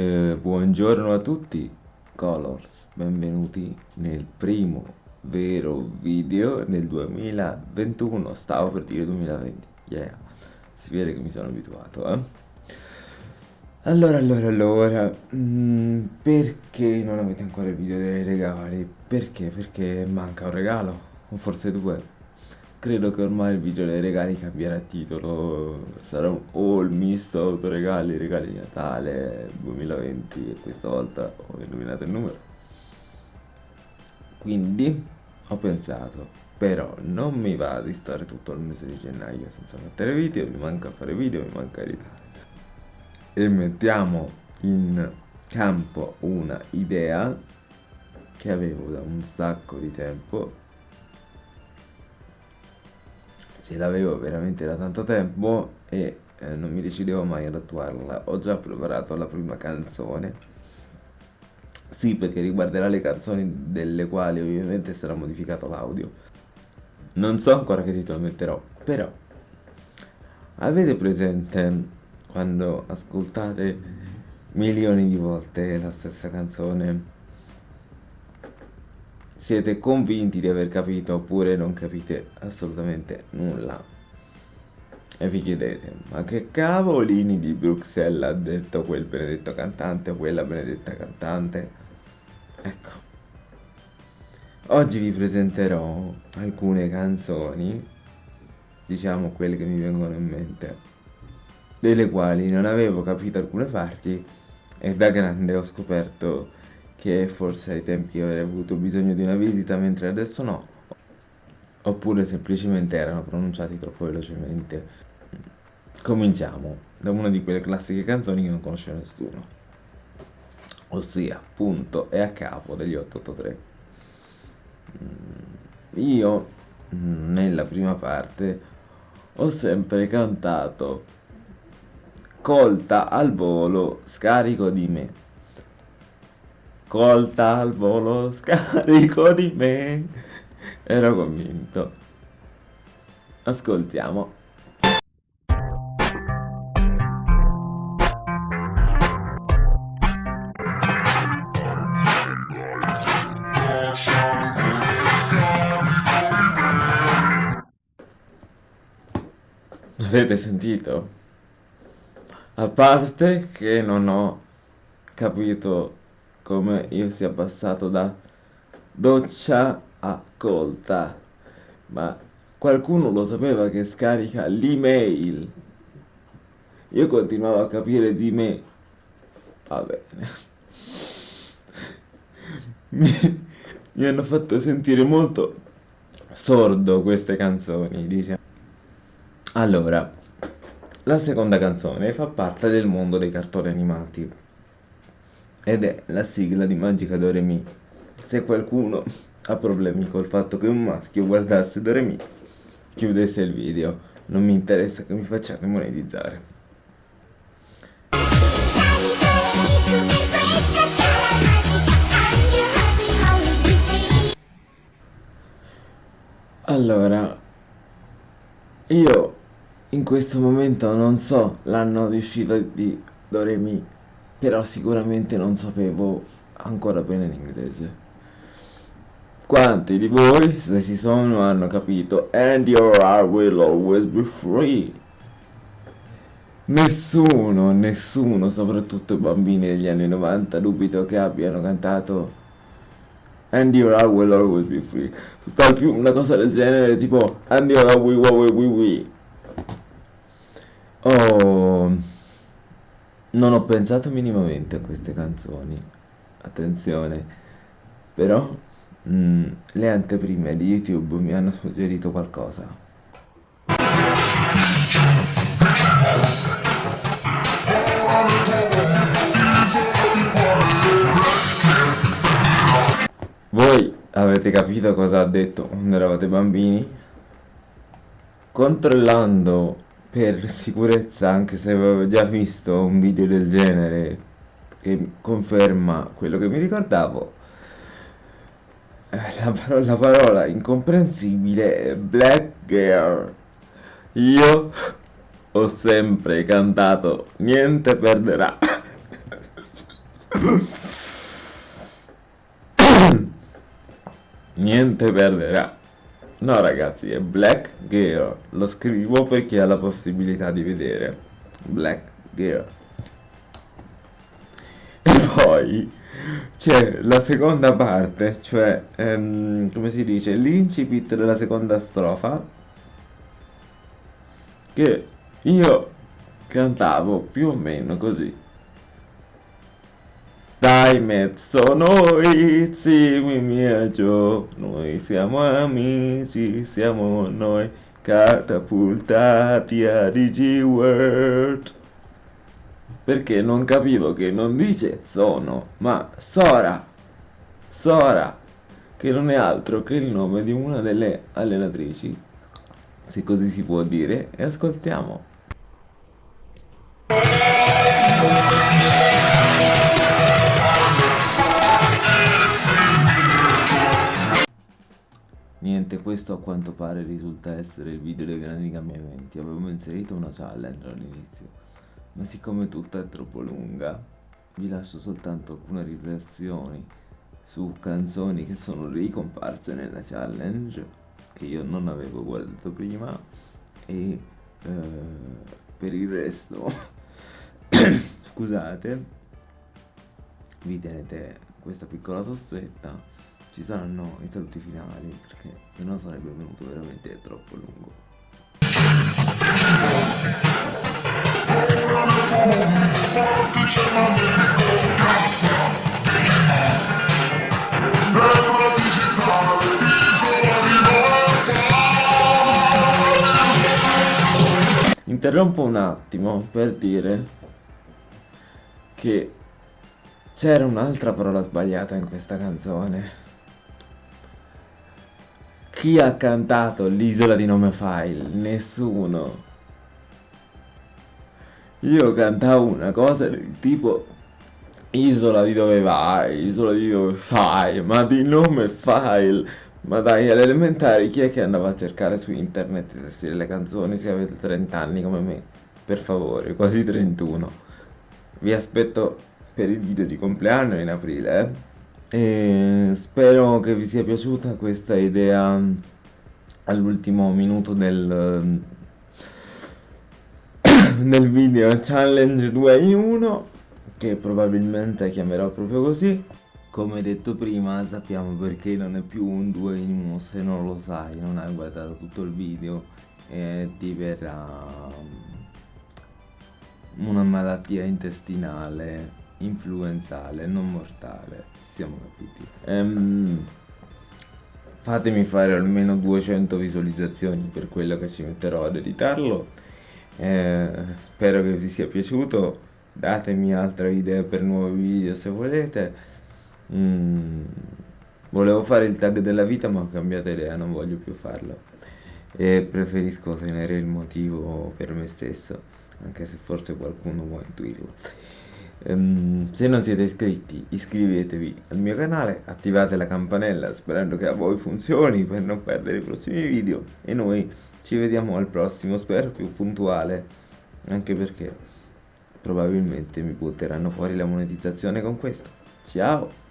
Eh, buongiorno a tutti, Colors, benvenuti nel primo vero video nel 2021, stavo per dire 2020, yeah, si vede che mi sono abituato, eh. Allora, allora, allora, mm, perché non avete ancora il video dei regali? Perché? Perché manca un regalo, o forse due. Credo che ormai il video dei regali cambierà titolo, sarà un haul misto autoregali, regali di Natale 2020 e questa volta ho illuminato il numero. Quindi ho pensato, però non mi va di stare tutto il mese di gennaio senza mettere video, mi manca fare video, mi manca editare. E mettiamo in campo una idea che avevo da un sacco di tempo ce l'avevo veramente da tanto tempo e eh, non mi decidevo mai ad attuarla. Ho già preparato la prima canzone. Sì, perché riguarderà le canzoni delle quali ovviamente sarà modificato l'audio. Non so ancora che titolo metterò, però avete presente quando ascoltate milioni di volte la stessa canzone siete convinti di aver capito oppure non capite assolutamente nulla. E vi chiedete, ma che cavolini di Bruxelles ha detto quel benedetto cantante o quella benedetta cantante? Ecco. Oggi vi presenterò alcune canzoni, diciamo quelle che mi vengono in mente, delle quali non avevo capito alcune parti e da grande ho scoperto che forse ai tempi avrei avuto bisogno di una visita mentre adesso no, oppure semplicemente erano pronunciati troppo velocemente. Cominciamo da una di quelle classiche canzoni che non conosce nessuno, ossia Punto e a capo degli 883. Mm, io, mm, nella prima parte, ho sempre cantato Colta al volo, scarico di me colta al volo scarico di me. Ero convinto. Ascoltiamo. Avete sentito? A parte che non ho capito come io sia passato da doccia a colta. Ma qualcuno lo sapeva che scarica l'email. Io continuavo a capire di me. Va bene. Mi, mi hanno fatto sentire molto sordo queste canzoni, dice. Allora, la seconda canzone fa parte del mondo dei cartoni animati ed è la sigla di Magica Doremi. Se qualcuno ha problemi col fatto che un maschio guardasse Doremi, chiudesse il video. Non mi interessa che mi facciate monetizzare. Allora, io in questo momento non so l'anno di uscita di Doremi però sicuramente non sapevo ancora bene l'inglese. Quanti di voi, se si sono, hanno capito And your heart will always be free? Nessuno, nessuno, soprattutto i bambini degli anni 90, dubito che abbiano cantato And your heart will always be free. Tutt'al più una cosa del genere tipo And your heart will always be free. Non ho pensato minimamente a queste canzoni, attenzione, però mm, le anteprime di YouTube mi hanno suggerito qualcosa. Voi avete capito cosa ha detto quando eravate bambini? Controllando per sicurezza, anche se avevo già visto un video del genere che conferma quello che mi ricordavo, eh, la parola, la parola incomprensibile è Black Girl. Io ho sempre cantato Niente perderà. Niente perderà. No ragazzi, è Black Girl. Lo scrivo perché ha la possibilità di vedere. Black Girl. E poi c'è la seconda parte, cioè, ehm, come si dice, l'incipit della seconda strofa, che io cantavo più o meno così. Dai mezzo noi, Simi mia Gio, noi siamo amici, siamo noi, catapultati a DigiWorld perché non capivo che non dice sono, ma Sora, Sora, che non è altro che il nome di una delle allenatrici, se così si può dire, e ascoltiamo. Niente, questo a quanto pare risulta essere il video dei grandi cambiamenti. Avevo inserito una challenge all'inizio ma siccome tutta è troppo lunga vi lascio soltanto alcune riflessioni su canzoni che sono ricomparse nella challenge che io non avevo guardato prima e eh, per il resto scusate vi tenete questa piccola tossetta ci saranno i saluti finali perché se no sarebbe venuto veramente troppo lungo Interrompo un attimo per dire che c'era un'altra parola sbagliata in questa canzone. Chi ha cantato l'isola di nome file? Nessuno. Io cantavo una cosa del tipo Isola di dove vai, isola di dove fai, ma di nome file. Ma dai, alle elementari chi è che andava a cercare su internet i testi delle canzoni se avete 30 anni come me? Per favore, quasi 31. Vi aspetto per il video di compleanno in aprile. Eh? E spero che vi sia piaciuta questa idea all'ultimo minuto del nel video challenge 2 in 1 che probabilmente chiamerò proprio così. Come detto prima sappiamo perché non è più un 2 in 1 se non lo sai non hai guardato tutto il video e ti verrà mm, una malattia intestinale influenzale non mortale. Ci siamo capiti. Ehm, fatemi fare almeno 200 visualizzazioni per quello che ci metterò ad editarlo. Eh, spero che vi sia piaciuto. Datemi altre idee per nuovi video se volete. Mm, volevo fare il tag della vita ma ho cambiato idea non voglio più farlo. E preferisco tenere il motivo per me stesso anche se forse qualcuno può intuirlo um, se non siete iscritti iscrivetevi al mio canale attivate la campanella sperando che a voi funzioni per non perdere i prossimi video e noi ci vediamo al prossimo, spero più puntuale, anche perché probabilmente mi butteranno fuori la monetizzazione con questo. Ciao!